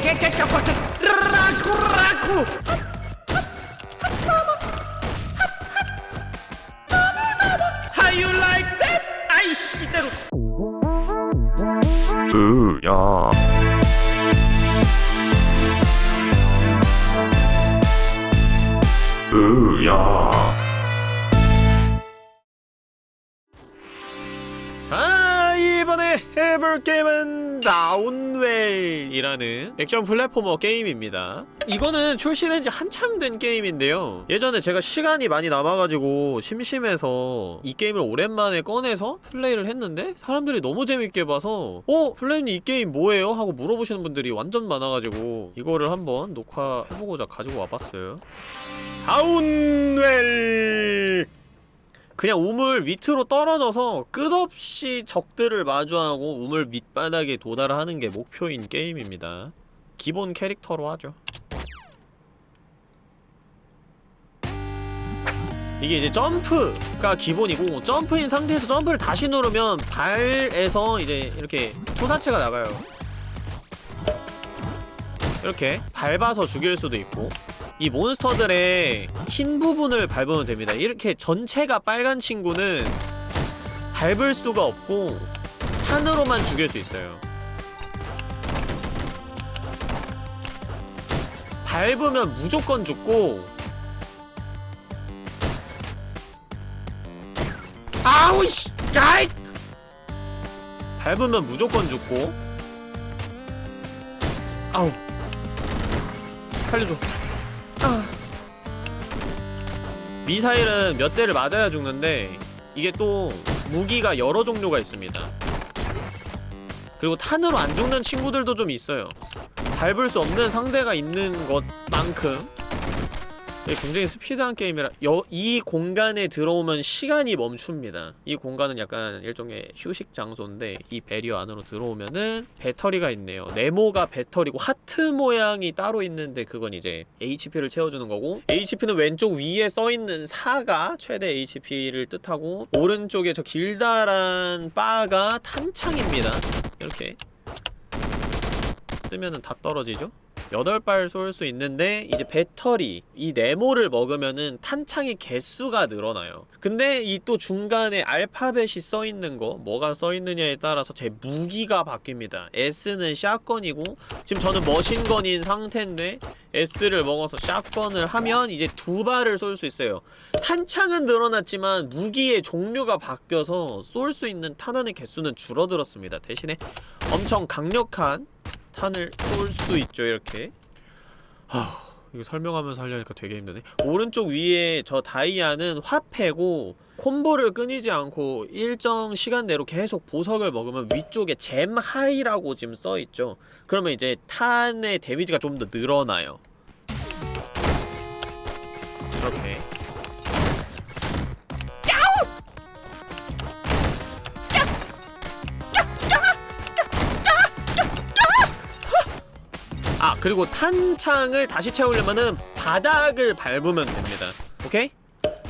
깨깨깨깨깨깨 라쿠 라쿠 How you like that? 아이씨 대로 으야 으야 해볼 게임은 Downwell이라는 액션 platformer 게임입니다 이거는 출시된 지 한참 된 게임인데요 예전에 제가 시간이 많이 남아가지고 심심해서 이 게임을 오랜만에 꺼내서 플레이를 했는데 사람들이 너무 재밌게 봐서 어? 플레이님 이 게임 뭐예요? 하고 물어보시는 분들이 완전 많아가지고 이거를 한번 녹화해보고자 가지고 와봤어요 Downwell 그냥 우물 밑으로 떨어져서 끝없이 적들을 마주하고 우물 밑바닥에 도달하는 게 목표인 게임입니다. 기본 캐릭터로 하죠. 이게 이제 점프가 기본이고 점프인 상태에서 점프를 다시 누르면 발에서 이제 이렇게 투사체가 나가요. 이렇게 밟아서 죽일 수도 있고 이 몬스터들의 흰 부분을 밟으면 됩니다. 이렇게 전체가 빨간 친구는 밟을 수가 없고 탄으로만 죽일 수 있어요. 밟으면 무조건 죽고 아우 씨! 야이! 밟으면 무조건 죽고 아우 살려줘 미사일은 몇 대를 맞아야 죽는데 이게 또 무기가 여러 종류가 있습니다. 그리고 탄으로 안 죽는 친구들도 좀 있어요. 밟을 수 없는 상대가 있는 것만큼 굉장히 스피드한 게임이라 여, 이 공간에 들어오면 시간이 멈춥니다. 이 공간은 약간 일종의 휴식 장소인데 이 배리어 안으로 들어오면은 배터리가 있네요. 네모가 배터리고 하트 모양이 따로 있는데 그건 이제 HP를 채워주는 거고 HP는 왼쪽 위에 써있는 4가 최대 HP를 뜻하고 오른쪽에 저 길다란 바가 탄창입니다. 이렇게 쓰면은 다 떨어지죠? 8발 쏠 수 있는데 이제 배터리 이 네모를 먹으면은 탄창의 개수가 늘어나요. 근데 이 또 중간에 알파벳이 써있는 거 뭐가 써있느냐에 따라서 제 무기가 바뀝니다. S는 샷건이고 지금 저는 머신건인 상태인데 S를 먹어서 샷건을 하면 이제 두 발을 쏠 수 있어요. 탄창은 늘어났지만 무기의 종류가 바뀌어서 쏠 수 있는 탄환의 개수는 줄어들었습니다. 대신에 엄청 강력한 탄을 쏠 수 있죠 이렇게. 하... 이거 설명하면서 하려니까 되게 힘드네. 오른쪽 위에 저 다이아는 화폐고 콤보를 끊이지 않고 일정 시간 내로 계속 보석을 먹으면 위쪽에 잼 하이라고 지금 써있죠. 그러면 이제 탄의 데미지가 좀 더 늘어나요 그리고 탄창을 다시 채우려면은 바닥을 밟으면 됩니다. 오케이?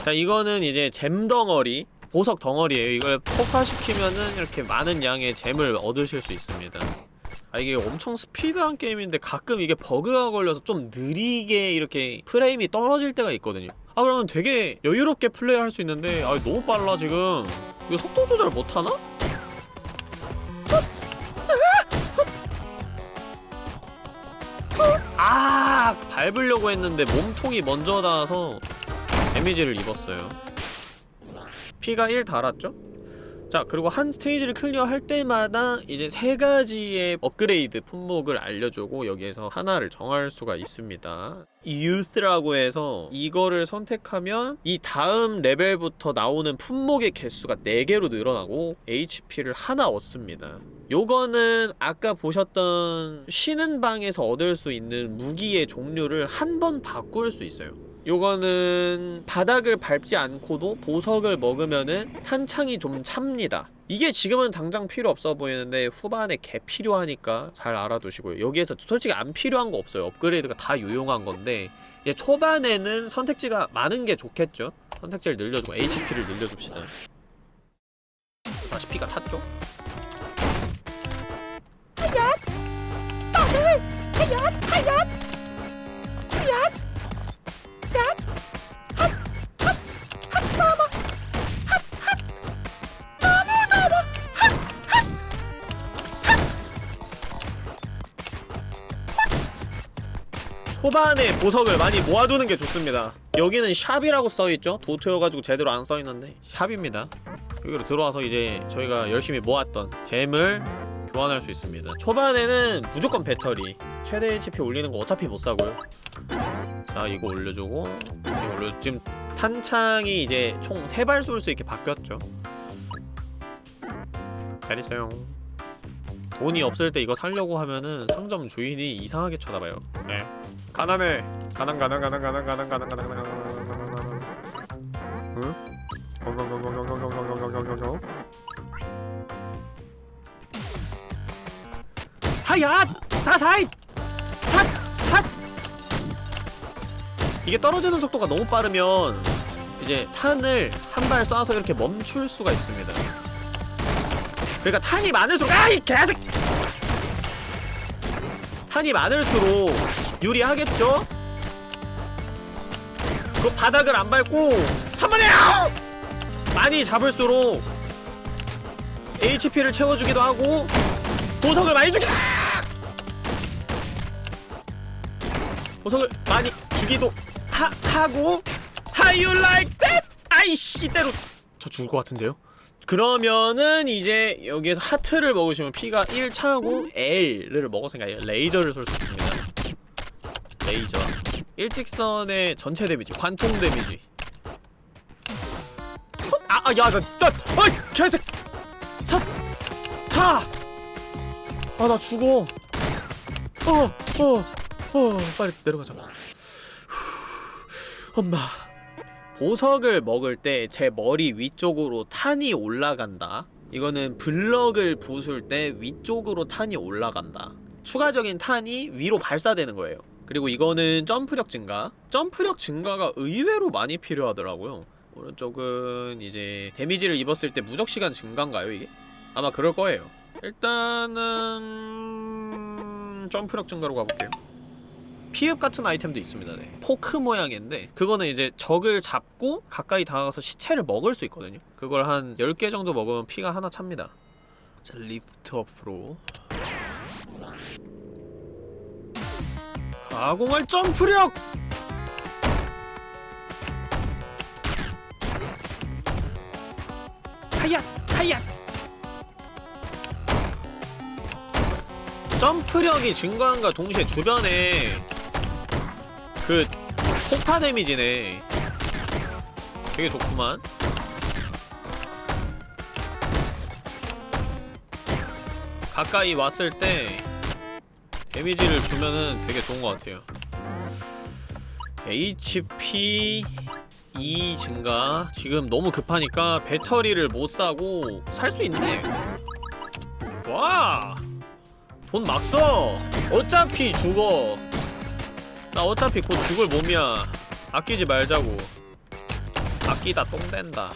자 이거는 이제 잼 덩어리 보석 덩어리에요. 이걸 폭파시키면은 이렇게 많은 양의 잼을 얻으실 수 있습니다. 아 이게 엄청 스피드한 게임인데 가끔 이게 버그가 걸려서 좀 느리게 이렇게 프레임이 떨어질 때가 있거든요. 아 그러면 되게 여유롭게 플레이할 수 있는데 아 너무 빨라 지금. 이거 속도 조절 못하나? 아 밟으려고 했는데 몸통이 먼저 닿아서 데미지를 입었어요 피가 1 달았죠? 자 그리고 한 스테이지를 클리어할 때마다 이제 세 가지의 업그레이드 품목을 알려주고 여기에서 하나를 정할 수가 있습니다. Youth라고 해서 이거를 선택하면 이 다음 레벨부터 나오는 품목의 개수가 4개로 늘어나고 HP를 하나 얻습니다. 요거는 아까 보셨던 쉬는 방에서 얻을 수 있는 무기의 종류를 한 번 바꿀 수 있어요 요거는 바닥을 밟지 않고도 보석을 먹으면은 탄창이 좀 찹니다. 이게 지금은 당장 필요 없어 보이는데 후반에 개 필요하니까 잘 알아두시고요. 여기에서 솔직히 안 필요한 거 없어요. 업그레이드가 다 유용한 건데 이제 초반에는 선택지가 많은 게 좋겠죠? 선택지를 늘려주고 HP를 늘려줍시다. 다시 피가 찼죠? 초반에 보석을 많이 모아두는 게 좋습니다. 여기는 샵이라고 써있죠? 도트여가지고 제대로 안 써있는데 샵입니다. 여기로 들어와서 이제 저희가 열심히 모았던 잼을 교환할 수 있습니다. 초반에는 무조건 배터리 최대 HP 올리는 거 어차피 못 사고요. 자 이거 올려주고 이거 올려 지금 탄창이 이제 총 3발 쏠 수 있게 바뀌었죠? 잘 있어요 돈이 없을 때 이거 살려고 하면은 상점 주인이 이상하게 쳐다봐요 네 가난해 가난 가난 가난 가난 가난 가난 가난 가난 가난 가난 가난 응? 하야! 다사이! 삿! 삿! 이게 떨어지는 속도가 너무 빠르면 이제 탄을 한 발 쏴서 이렇게 멈출 수가 있습니다 그러니까 탄이 많을수록 아이 개새끼! 탄이 많을수록 유리하겠죠? 그 바닥을 안 밟고 한 번에! 많이 잡을수록 HP를 채워주기도 하고 보석을 많이 주기 보석을 많이 주기도 하, 하고 How you like that? 아이씨 때로 저 죽을 것 같은데요? 그러면은 이제 여기에서 하트를 먹으시면 피가 1 차고 L을 먹었으니까 레이저를 쏠 수 있습니다 레이저 일직선의 전체 데미지 관통 데미지 아, 아, 야, 나, 나, 어이, 개새끼! 사, 사! 아, 나 죽어. 어, 어, 어, 빨리 내려가자. 후, 엄마. 보석을 먹을 때 제 머리 위쪽으로 탄이 올라간다. 이거는 블럭을 부술 때 위쪽으로 탄이 올라간다. 추가적인 탄이 위로 발사되는 거예요. 그리고 이거는 점프력 증가. 점프력 증가가 의외로 많이 필요하더라고요. 오른쪽은 이제 데미지를 입었을 때 무적시간 증가인가요 이게? 아마 그럴 거예요 일단은 점프력 증가로 가볼게요 피읍 같은 아이템도 있습니다 네. 포크 모양인데 그거는 이제 적을 잡고 가까이 다가가서 시체를 먹을 수 있거든요 그걸 한 10개 정도 먹으면 피가 하나 찹니다 자 리프트 업으로 가공할 점프력! 하야! 하야! 점프력이 증가한과 동시에 주변에 그 폭파 데미지네. 되게 좋구만. 가까이 왔을 때 데미지를 주면은 되게 좋은 것 같아요. HP 2 증가. 지금 너무 급하니까 배터리를 못 사고 살 수 있네. 와! 돈 막 써! 어차피 죽어 나 어차피 곧 죽을 몸이야. 아끼지 말자고. 아끼다 똥 된다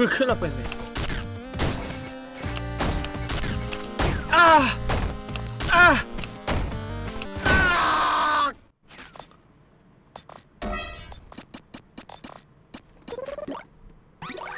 어, 그 큰일 날 뻔했네. 아! 아! 아!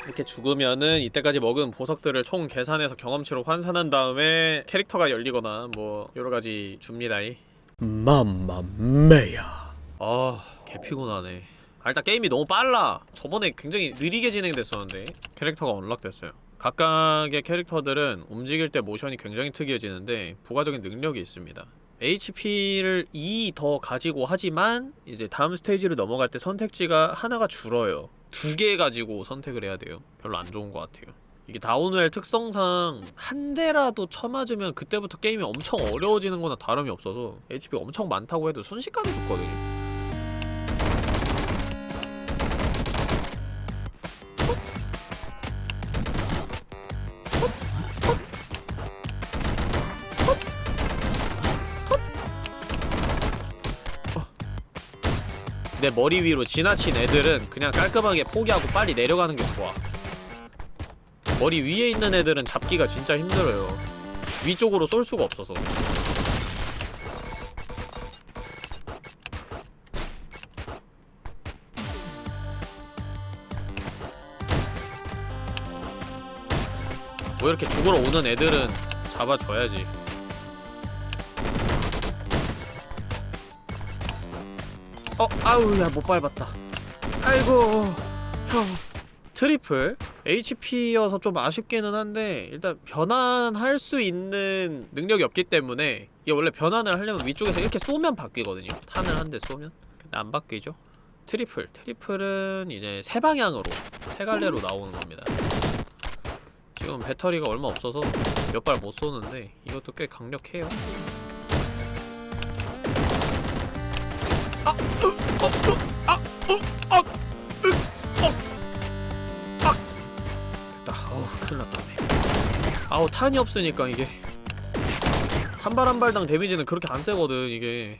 이렇게 죽으면은 이때까지 먹은 보석들을 총 계산해서 경험치로 환산한 다음에 캐릭터가 열리거나 뭐 여러가지 줍니다이 맘마메야 아 개피곤하네 아, 일단 게임이 너무 빨라. 저번에 굉장히 느리게 진행됐었는데 캐릭터가 언락됐어요. 각각의 캐릭터들은 움직일 때 모션이 굉장히 특이해지는데 부가적인 능력이 있습니다. HP를 2 더 가지고 하지만 이제 다음 스테이지를 넘어갈 때 선택지가 하나가 줄어요. 두 개 가지고 선택을 해야 돼요. 별로 안 좋은 것 같아요. 이게 다운웰 특성상 한 대라도 쳐맞으면 그때부터 게임이 엄청 어려워지는 거나 다름이 없어서 HP 엄청 많다고 해도 순식간에 죽거든요 내 머리 위로 지나친 애들은 그냥 깔끔하게 포기하고 빨리 내려가는 게 좋아. 머리 위에 있는 애들은 잡기가 진짜 힘들어요. 위쪽으로 쏠 수가 없어서. 뭐 이렇게 죽으러 오는 애들은 잡아줘야지 어, 아우, 야, 못 밟았다. 아이고, 형. triple? HP여서 좀 아쉽기는 한데, 일단 변환할 수 있는 능력이 없기 때문에, 이게 원래 변환을 하려면 위쪽에서 이렇게 쏘면 바뀌거든요. 탄을 한 대 쏘면. 근데 안 바뀌죠. triple. triple은 이제 세 방향으로, 세 갈래로 나오는 겁니다. 지금 배터리가 얼마 없어서 몇 발 못 쏘는데, 이것도 꽤 강력해요. 아우, 탄이 없으니까 이게. 한 발 한 발당 데미지는 그렇게 안 세거든, 이게.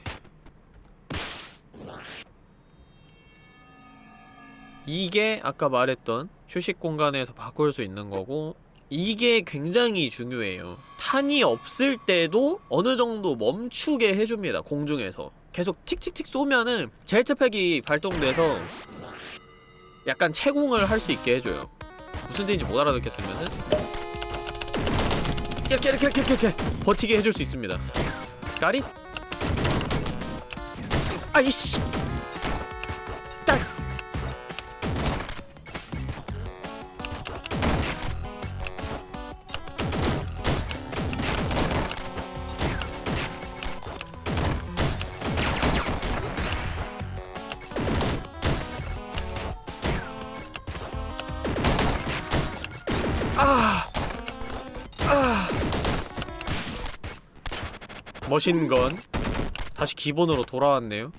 이게 아까 말했던 휴식 공간에서 바꿀 수 있는 거고, 이게 굉장히 중요해요. 탄이 없을 때도 어느 정도 멈추게 해줍니다, 공중에서. 계속 틱틱틱 쏘면은 젤트팩이 발동돼서 약간 채공을 할 수 있게 해줘요. 무슨 뜻인지 못 알아듣겠으면은 이렇게 이렇게 이렇게 이렇게, 이렇게 버티게 해줄 수 있습니다. 까리? 아이씨! 머신건 다시 기본으로 돌아왔네요.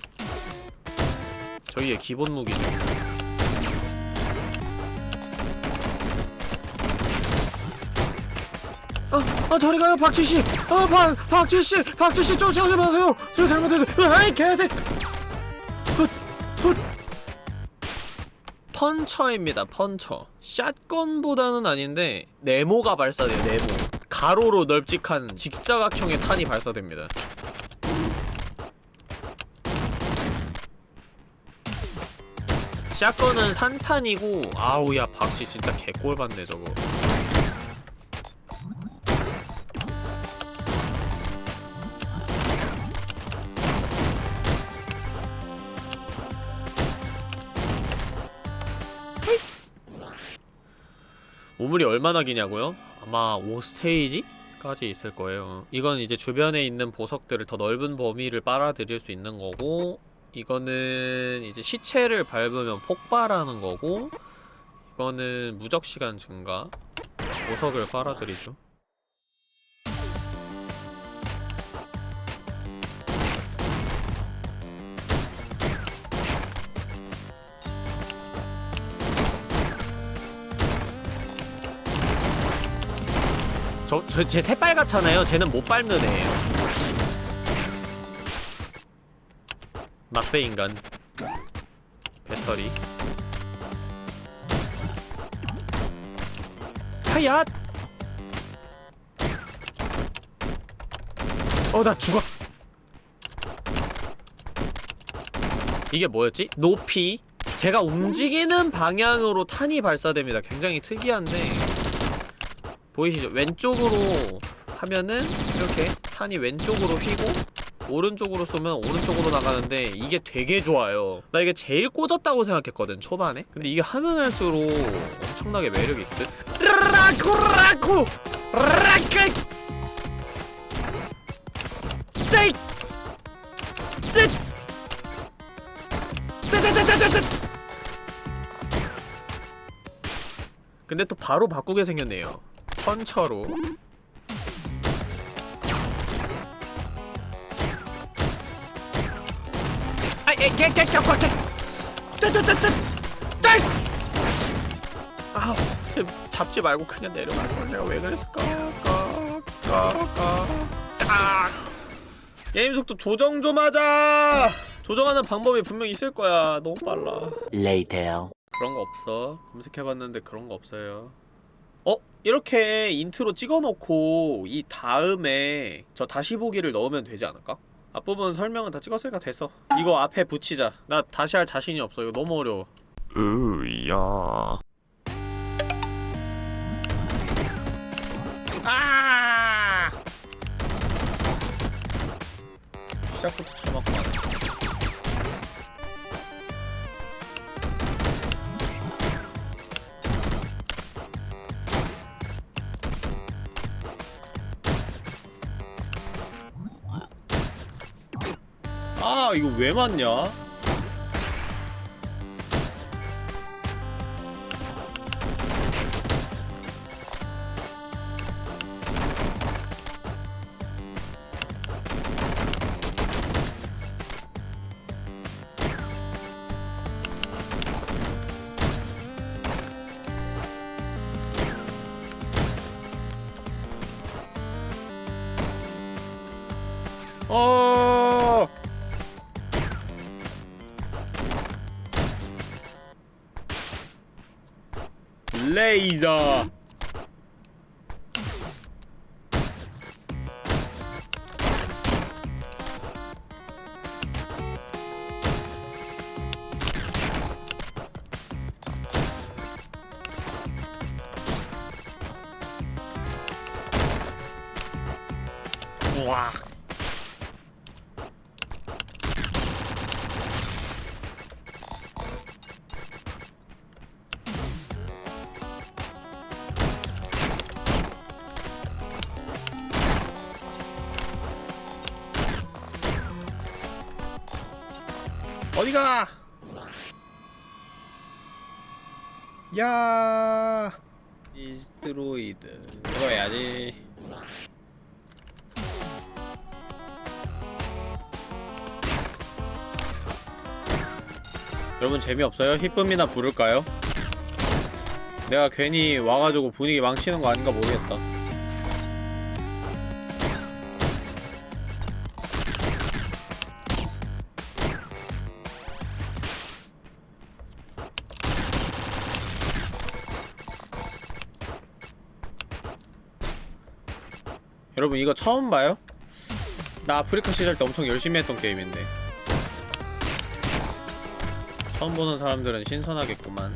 저희의 기본 무기죠. 아, 아 저리 가요 박쥐씨. 아, 박 박쥐씨, 박쥐씨 쫓아오지 마세요. 제가 잘못해서. 아이 개새. 펀처입니다, 펀처. 샷건보다는 아닌데 네모가 발사돼요, 네모. 가로로 널찍한 직사각형의 탄이 발사됩니다. 샷건은 산탄이고 아우야 박쥐 진짜 개꼴 받네 저거. 우물이 얼마나 기냐고요? 아마 5스테이지까지 있을 거예요. 이건 이제 주변에 있는 보석들을 더 넓은 범위를 빨아들일 수 있는 거고 이거는 이제 시체를 밟으면 폭발하는 거고 이거는 무적 시간 증가 보석을 빨아들이죠. 저, 저, 제 새빨갛잖아요. 쟤는 못 밟는 애예요. 막대 인간. 배터리. 하얏! 어, 나 죽어. 이게 뭐였지? 높이. 제가 움직이는 방향으로 탄이 발사됩니다. 굉장히 특이한데 보이시죠? 왼쪽으로 하면은 이렇게 탄이 왼쪽으로 휘고 오른쪽으로 쏘면 오른쪽으로 나가는데 이게 되게 좋아요. 나 이게 제일 꽂았다고 생각했거든 초반에. 근데 이게 하면 할수록 엄청나게 매력이 있듯. 라크 떼이 떼 떼떼떼떼떼 근데 또 바로 바꾸게 생겼네요 짤 아우 쟤 잡지 말고 그냥 내려갈 걸 내가 왜 그랬을까? 딱 게임 속도 조정 좀 하자! 조정하는 방법이 분명 있을 거야. 너무 빨라. Later. 그런 거 없어. 검색해봤는데 그런 거 없어요. 어? 이렇게 인트로 찍어놓고 이 다음에 저 다시 보기를 넣으면 되지 않을까? 앞부분 설명은 다 찍었으니까 됐어 이거 앞에 붙이자 나 다시 할 자신이 없어 이거 너무 어려워 으야. 아! 시작부터 쳐맞고 이거 왜 맞냐? 어디가? 야 이스트로이드 이거 해야지 여러분 재미없어요? 히쁨이나 부를까요? 내가 괜히 와가지고 분위기 망치는 거 아닌가 모르겠다 이거 처음 봐요? 나 아프리카 시절 때 엄청 열심히 했던 게임인데 처음 보는 사람들은 신선하겠구만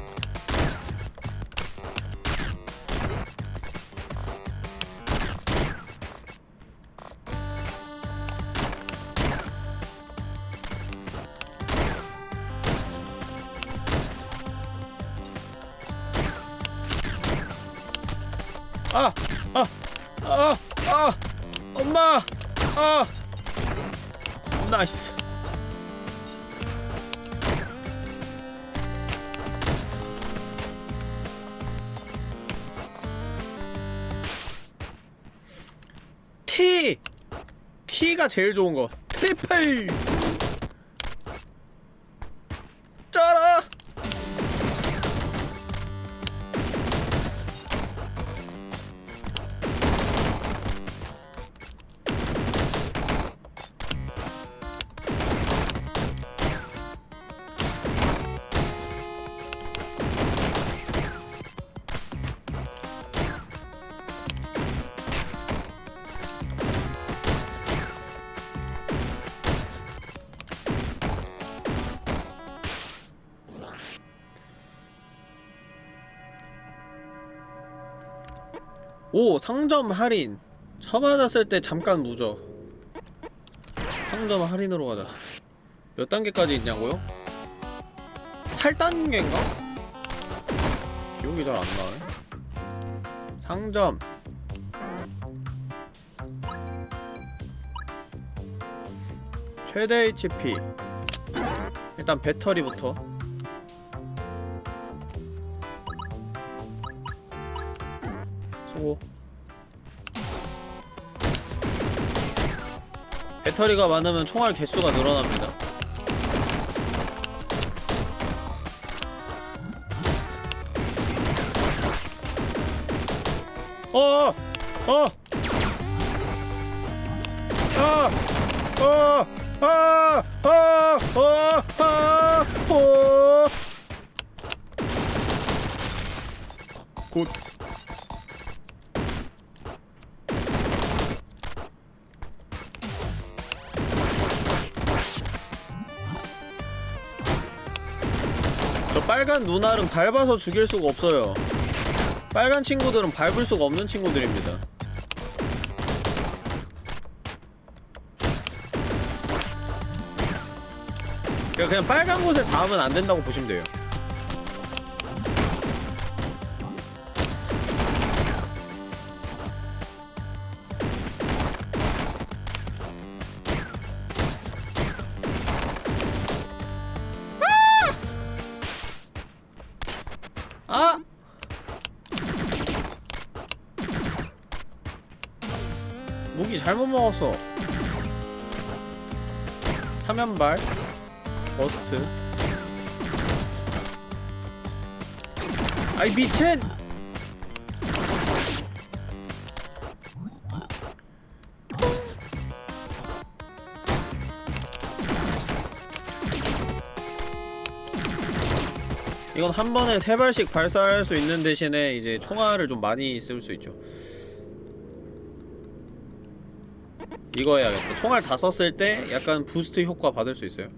T! T가 제일 좋은 거 트리플! 상점 할인. 처맞았을 때 잠깐 무적 상점 할인으로 가자. 몇 단계까지 있냐고요? 8단계인가? 기억이 잘 안 나네. 상점. 최대 HP 일단 배터리부터 배터리가 많으면 총알 개수가 늘어납니다 어! 어! 어! 아! 어! 아! 아! 어! 아! 어! 곧 빨간 눈알은 밟아서 죽일 수가 없어요. 빨간 친구들은 밟을 수가 없는 친구들입니다. 그냥 빨간 곳에 닿으면 안 된다고 보시면 돼요 먹었어 사면발 버스트 아이 미친! 이건 한 번에 세 발씩 발사할 수 있는 대신에 이제 총알을 좀 많이 쓸 수 있죠. 이거 해야겠다. 총알 다 썼을 때 약간 boost 효과 받을 수 있어요.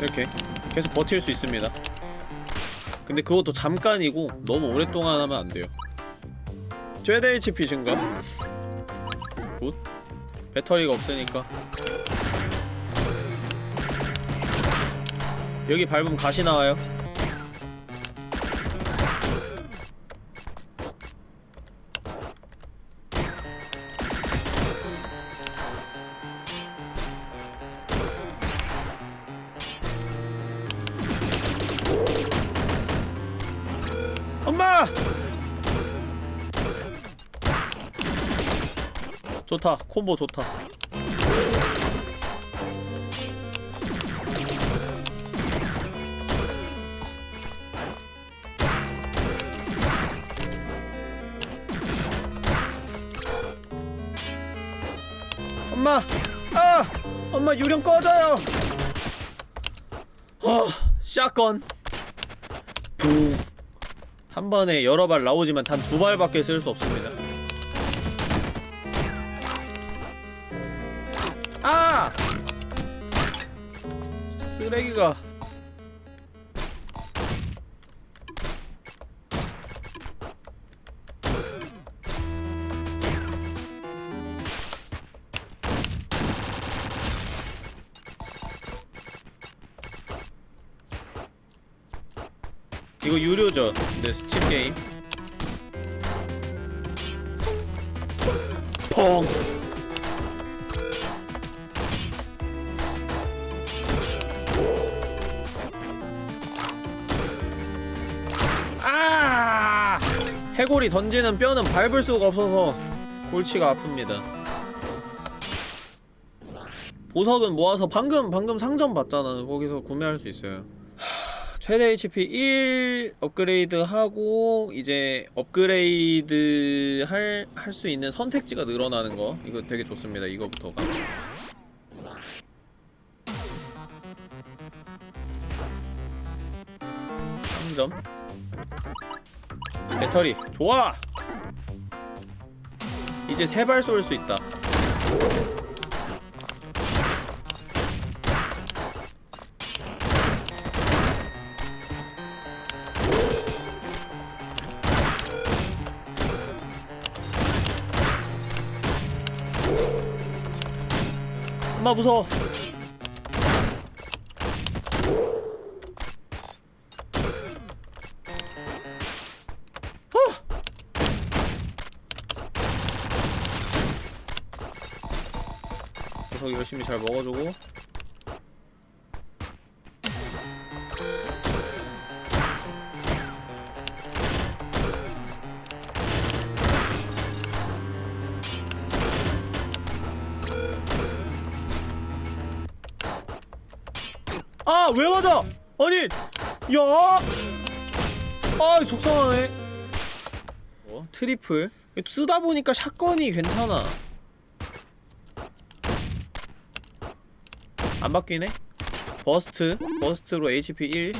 이렇게 계속 버틸 수 있습니다. 근데 그것도 잠깐이고 너무 오랫동안 하면 안 돼요. 최대 HP 증가. good. 배터리가 없으니까 여기 밟으면 가시 나와요 좋다. 콤보 좋다. 엄마! 아! 엄마 유령 꺼져요! 어 샷건. 붕한 번에 여러 발 나오지만 단 두 발밖에 쓸 수 없습니다 쓰레기가. 이거 유료죠 근데 스팀 게임. 펑 해골이 던지는 뼈는 밟을 수가 없어서 골치가 아픕니다. 보석은 모아서 방금 방금 상점 봤잖아. 거기서 구매할 수 있어요. 하, 최대 HP 1 업그레이드 하고 이제 업그레이드 할 할 수 있는 선택지가 늘어나는 거 이거 되게 좋습니다. 이거부터가. 상점 배터리. 좋아! 이제 세 발 쏠 수 있다. 엄마 무서워 열심히 잘 먹어주고 아! 왜 맞아! 아니! 야! 아 속상하네 어? 트리플 쓰다보니까 샷건이 괜찮아 안 바뀌네? 버스트. 버스트로 HP 1.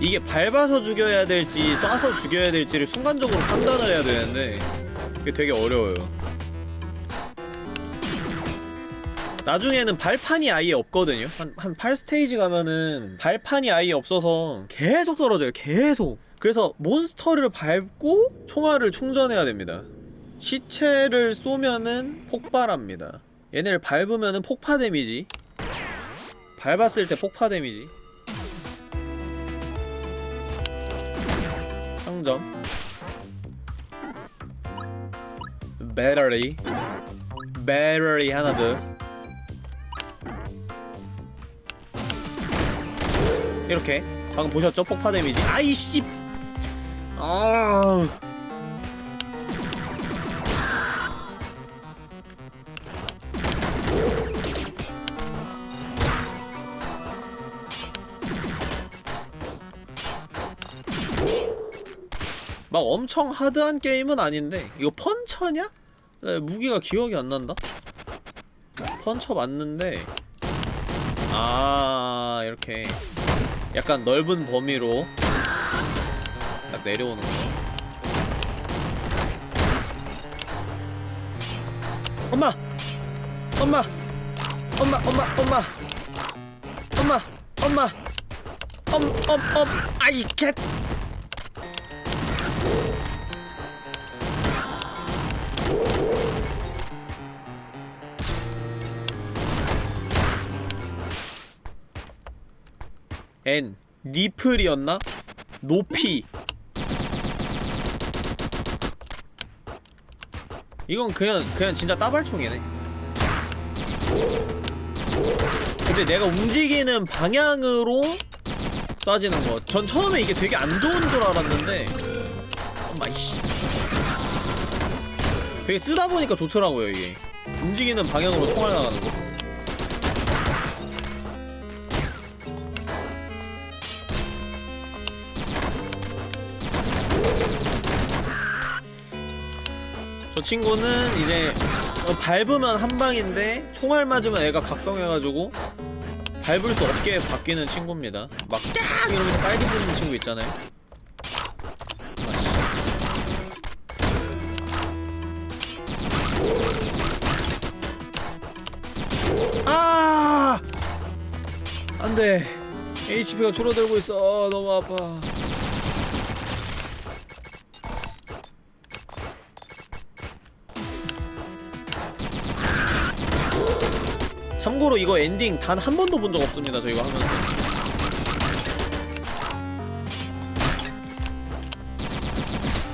이게 밟아서 죽여야 될지 쏴서 죽여야 될지를 순간적으로 판단을 해야 되는데 이게 되게 어려워요. 나중에는 발판이 아예 없거든요. 한, 한 8스테이지 가면은 발판이 아예 없어서 계속 떨어져요 계속. 그래서 몬스터를 밟고 총알을 충전해야 됩니다. 시체를 쏘면은 폭발합니다. 얘네를 밟으면은 폭파 데미지. 밟았을 때 폭파 데미지 상점 배터리. 배터리 하나 더 이렇게. 방금 보셨죠? 폭파 데미지. 아이씨! 아 막 엄청 하드한 게임은 아닌데 이거 펀처냐? 네, 무기가 기억이 안 난다. 펀처 맞는데 아 이렇게 약간 넓은 범위로 딱 내려오는 거. 엄마, 엄마, 엄마, 엄마, 엄마, 엄마, 엄마, 엄, 엄, 엄, 아이 캣. N. 니플이었나? 높이. 이건 그냥 그냥 진짜 따발총이네. 근데 내가 움직이는 방향으로 쏴지는 거. 전 처음에 이게 되게 안 좋은 줄 알았는데. 엄마 이씨. 되게 쓰다 보니까 좋더라고요 이게. 움직이는 방향으로 총알 나가는 거 저 친구는 이제 어, 밟으면 한 방인데 총알 맞으면 애가 각성해가지고 밟을 수 없게 바뀌는 친구입니다. 막 깍! 이러면서 빨개 부는 친구 있잖아요. 아! 안돼. HP가 줄어들고 있어. 너무 아파. 참고로 이거 엔딩 단 한 번도 본 적 없습니다 저희가 하면서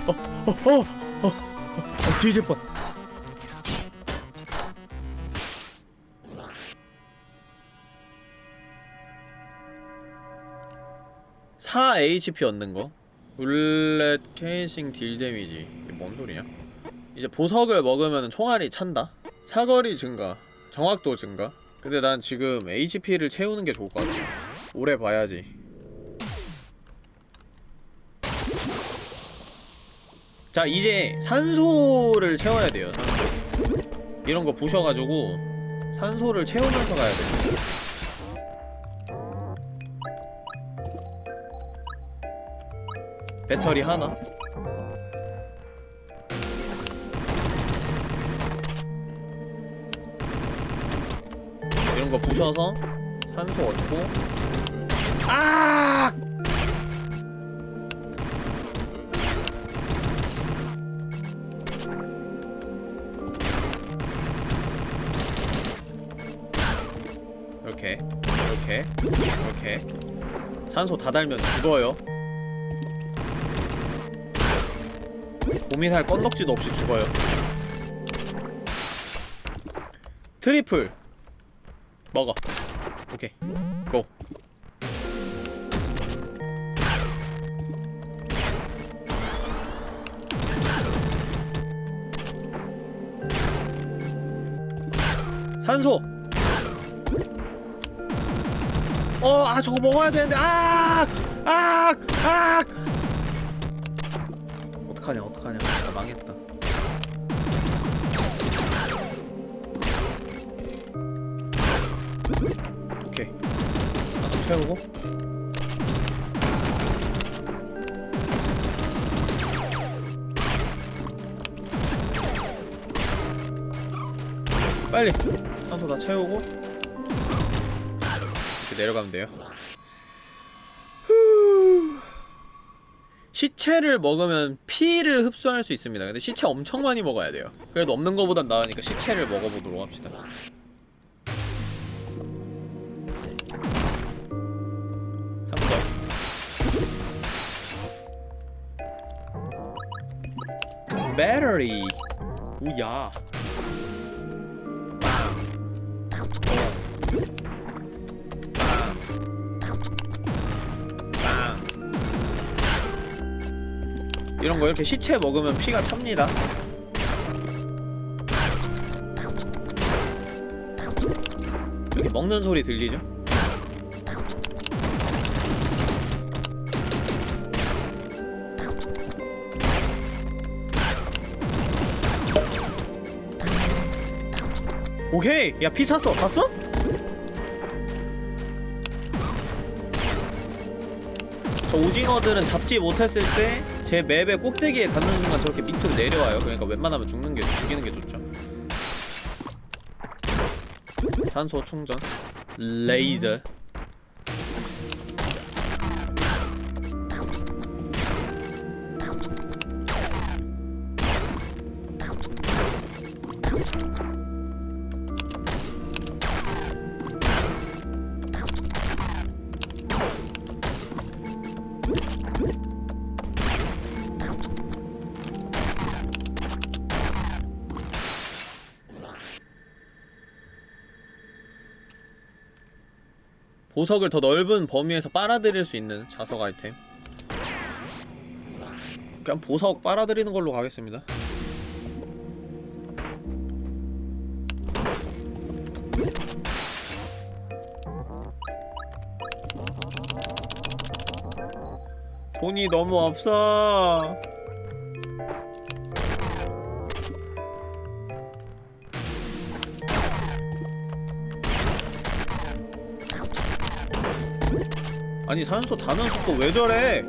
어, 어, 어, 어, 어, 뒤질 뻔. 사 HP 얻는 거. bullet casings deal damage. 이게 뭔 소리냐? 이제 보석을 먹으면 총알이 찬다. 사거리 증가. 정확도 증가? 근데 난 지금 HP를 채우는 게 좋을 것 같아. 오래 봐야지. 자 이제 산소를 채워야 돼요 산소. 이런 거 부셔가지고 산소를 채우면서 가야 돼. 배터리 하나 이런 거 부셔서 산소 얻고. 아! 이렇게 이렇게 이렇게. 산소 다 달면 죽어요. 고민할 건덕지도 없이 죽어요. 트리플 먹어 오케이 고 산소 어, 아, 저거 먹어야 되는데, 아! 아! 아! 어떡하냐, 어떡하냐. 나 망했다. 채우고. 빨리! 산소 다 채우고. 이렇게 내려가면 돼요. 후. 시체를 먹으면 피를 흡수할 수 있습니다. 근데 시체 엄청 많이 먹어야 돼요. 그래도 없는 거보단 나으니까 시체를 먹어보도록 합시다. 배터리. 오야. 빵. 이런 거 이렇게 시체 먹으면 피가 찹니다. 이렇게 먹는 소리 들리죠? 오케이! 야, 피 찼어! 봤어? 저 오징어들은 잡지 못했을 때 제 맵의 꼭대기에 닿는 순간 저렇게 밑으로 내려와요. 그러니까 웬만하면 죽는 게 죽이는 게 좋죠. 산소 충전, 레이저. 보석을 더 넓은 범위에서 빨아들일 수 있는 자석 아이템. 그냥 보석 빨아들이는 걸로 가겠습니다. 돈이 너무 없어 아니 산소 다는 속도 왜 저래?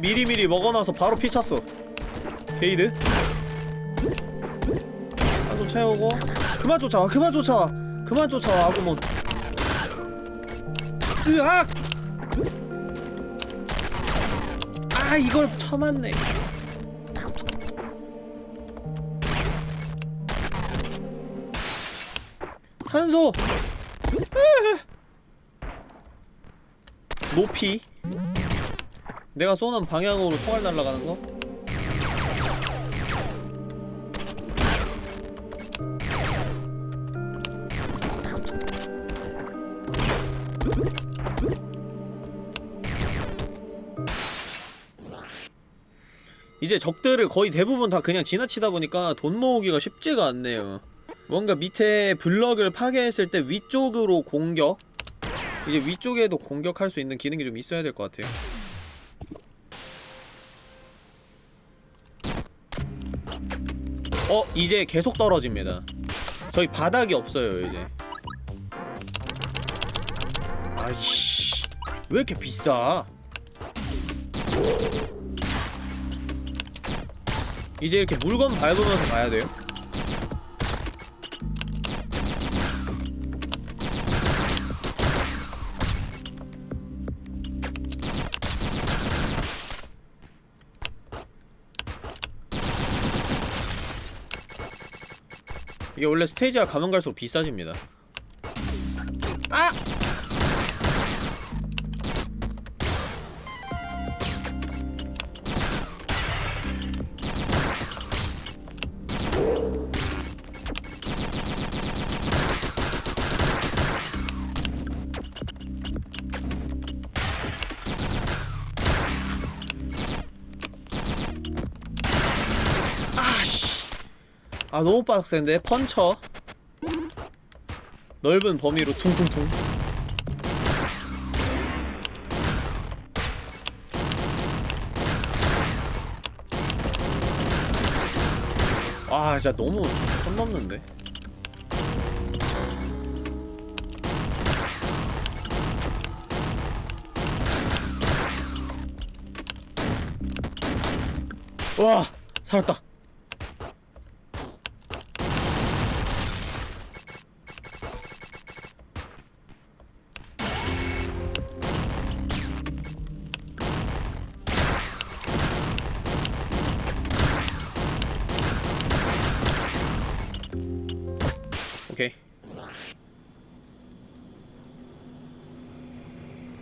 미리미리 먹어놔서 바로 피 찼어. 게이드. 한손 채우고. 그만 쫓아와 그만 쫓아와. 그만 쫓아와 아구몬. 으악! 아 이걸 쳐맞네. 산소! 높이 내가 쏘는 방향으로 총알 날아가는 거? 이제 적들을 거의 대부분 다 그냥 지나치다 보니까 돈 모으기가 쉽지가 않네요. 뭔가 밑에 블럭을 파괴했을 때 위쪽으로 공격? 이제 위쪽에도 공격할 수 있는 기능이 좀 있어야 될 것 같아요 어? 이제 계속 떨어집니다. 저희 바닥이 없어요 이제. 아이씨 왜 이렇게 비싸? 이제 이렇게 물건 밟으면서 가야 돼요 이게 원래 스테이지가 가면 갈수록 비싸집니다 아! 아 너무 빡센데? 펀쳐. 넓은 범위로 퉁퉁퉁. 아 진짜 너무 선 넘는데? 와 살았다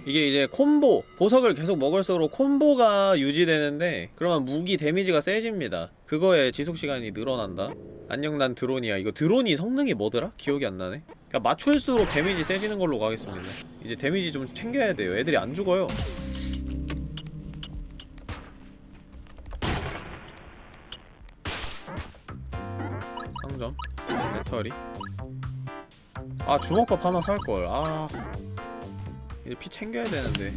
이게 이제 콤보 보석을 계속 먹을수록 콤보가 유지되는데 그러면 무기 데미지가 세집니다. 그거에 지속시간이 늘어난다? 안녕 난 드론이야. 이거 드론이 성능이 뭐더라? 기억이 안 나네. 그러니까 맞출수록 데미지 세지는 걸로 가겠습니다. 이제 데미지 좀 챙겨야 돼요. 애들이 안 죽어요. 상점? 배터리? 아 주먹밥 하나 살걸. 아 이제 피 챙겨야 되는데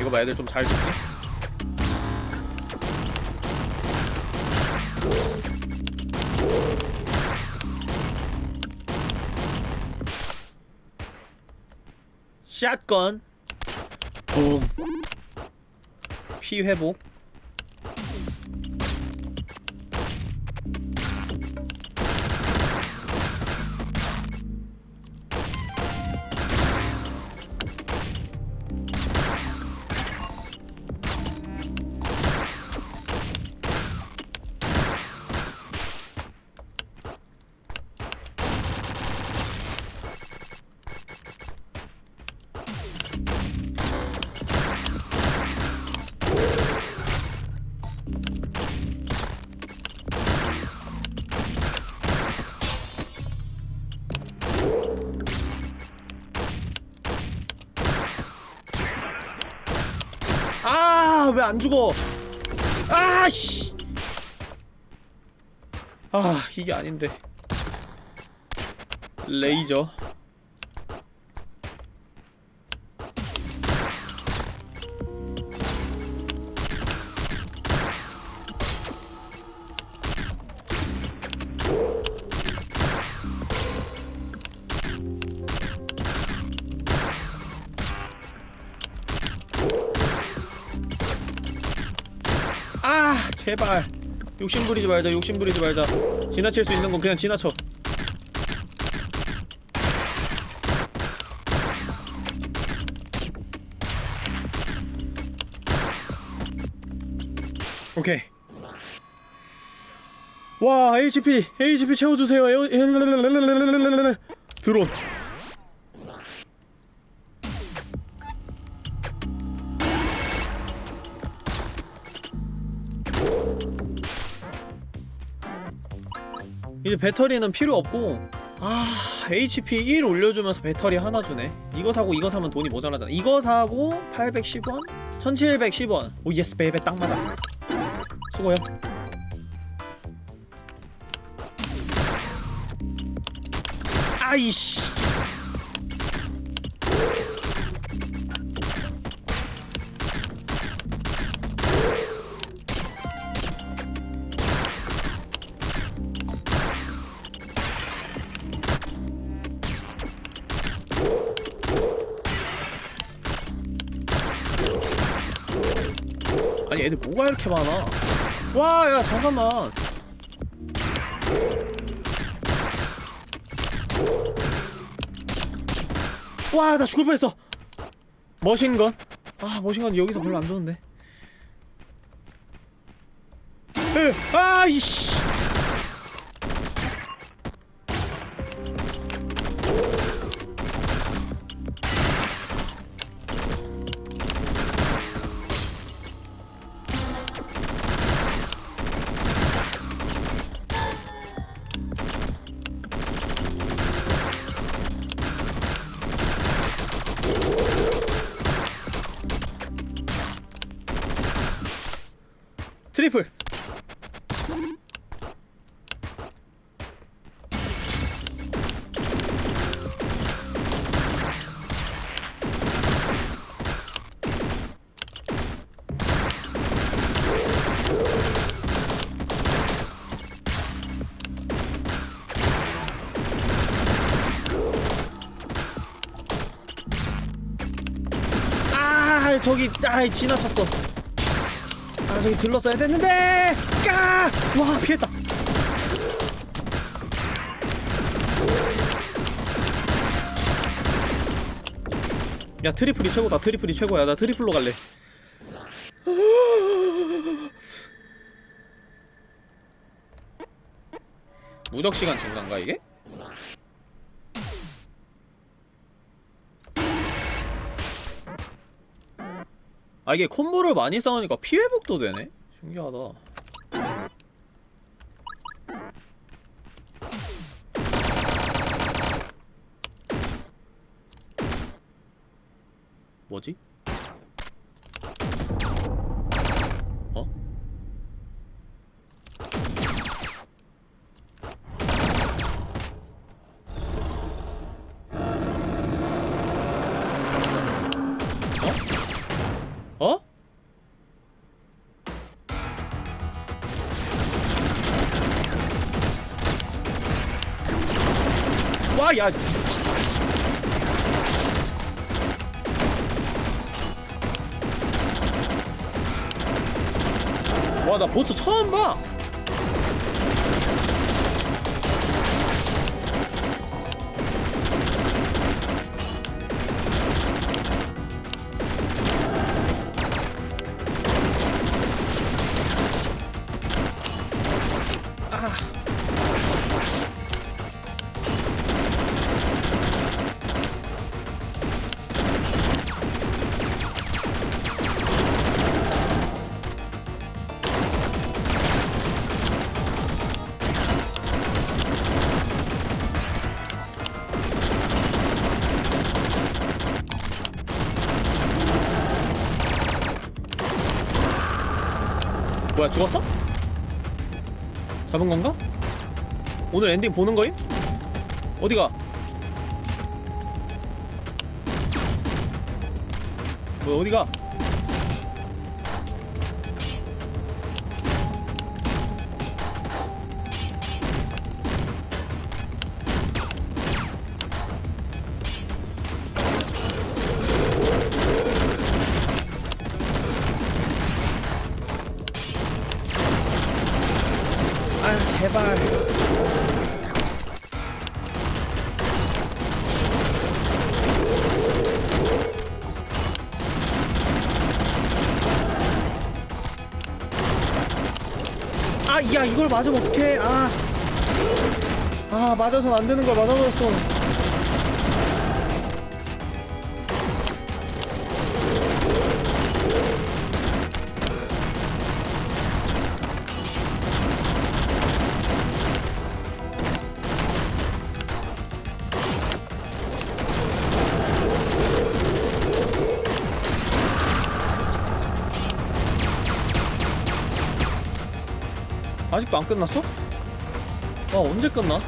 이거 봐 애들 좀잘 죽지? 샷건 붐. 피 회복 아, 왜 안 죽어? 아, 씨. 아, 이게 아닌데. 레이저. 욕심 부리지 말자. 욕심 부리지 말자. 지나칠 수 있는 건 그냥 지나쳐. 오케이. 와, HP, HP 채워주세요. 드론. 이제 배터리는 필요 없고 아 HP 1 올려주면서 배터리 하나 주네. 이거 사고 이거 사면 돈이 모자라잖아. 이거 사고 810원? 1710원. oh yes baby 딱 맞아. 수고요. 아이씨 애들 뭐가 이렇게 많아? 와 야 잠깐만. 와 나 죽을 뻔했어. 머신건? 아 머신건 여기서 별로 안 좋은데. 으, 아 이씨 저기 아 지나쳤어. 아 저기 들렀어야 됐는데! 까! 와 피했다. 야 triple이 최고다. triple이 최고야. 나 triple로 갈래. 무적시간 증가인가 이게? 아 이게 콤보를 많이 쌓으니까 피회복도 되네? 신기하다 뭐지? 와, 뭐야, 죽었어? 잡은 건가? 오늘 엔딩 보는 거임? 어디가? 뭐 어디가? 아, 야, 이걸 맞으면 어떡해. 아. 아, 맞아선 안 되는 걸 맞아버렸어. 안 끝났어? 아 언제 끝나?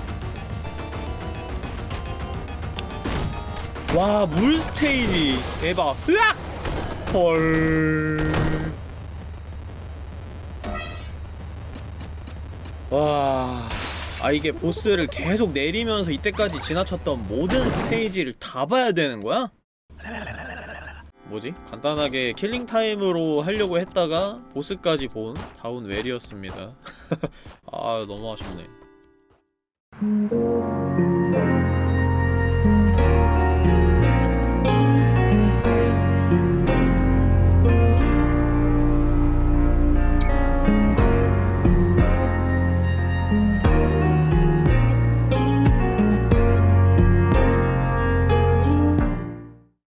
와, 물 스테이지. 대박. 으악! 헐. 와. 아, 이게 보스를 계속 내리면서 이때까지 지나쳤던 모든 스테이지를 다 봐야 되는 거야? 뭐지? 간단하게 killing time으로 하려고 했다가 보스까지 본 다운 웰이었습니다. 아, 너무 아쉽네.